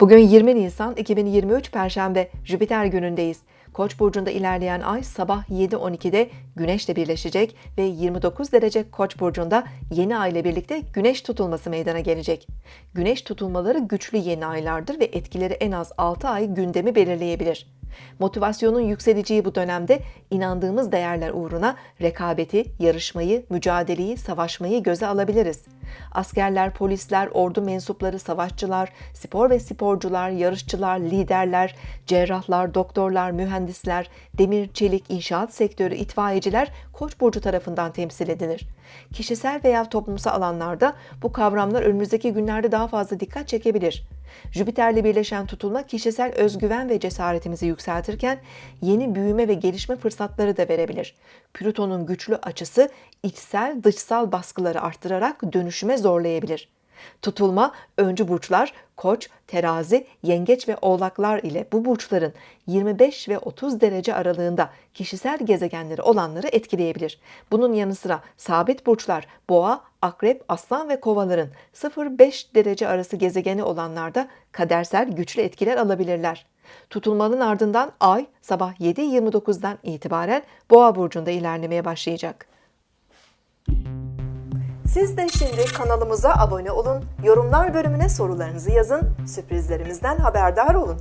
Bugün 20 Nisan 2023 Perşembe Jüpiter günündeyiz. Koç burcunda ilerleyen ay sabah 7.12'de Güneş'le birleşecek ve 29 derece Koç burcunda yeni ay ile birlikte Güneş tutulması meydana gelecek. Güneş tutulmaları güçlü yeni aylardır ve etkileri en az 6 ay gündemi belirleyebilir. Motivasyonun yükseleceği bu dönemde inandığımız değerler uğruna rekabeti, yarışmayı, mücadeleyi, savaşmayı göze alabiliriz. Askerler, polisler, ordu mensupları, savaşçılar, spor ve sporcular, yarışçılar, liderler, cerrahlar, doktorlar, mühendisler, demir, çelik, inşaat sektörü, itfaiyeciler Koç burcu tarafından temsil edilir. Kişisel veya toplumsal alanlarda bu kavramlar önümüzdeki günlerde daha fazla dikkat çekebilir. Jüpiter'le birleşen tutulma kişisel özgüven ve cesaretimizi yükseltirken yeni büyüme ve gelişme fırsatları da verebilir. Plüton'un güçlü açısı içsel dışsal baskıları arttırarak dönüşüme zorlayabilir. Tutulma öncü burçlar Koç, Terazi, Yengeç ve Oğlaklar ile bu burçların 25 ve 30 derece aralığında kişisel gezegenleri olanları etkileyebilir. Bunun yanı sıra sabit burçlar Boğa, Akrep, Aslan ve Kovaların 0-5 derece arası gezegeni olanlarda kadersel güçlü etkiler alabilirler. Tutulmanın ardından Ay sabah 7.29'dan itibaren Boğa burcunda ilerlemeye başlayacak. Siz de şimdi kanalımıza abone olun, yorumlar bölümüne sorularınızı yazın, sürprizlerimizden haberdar olun.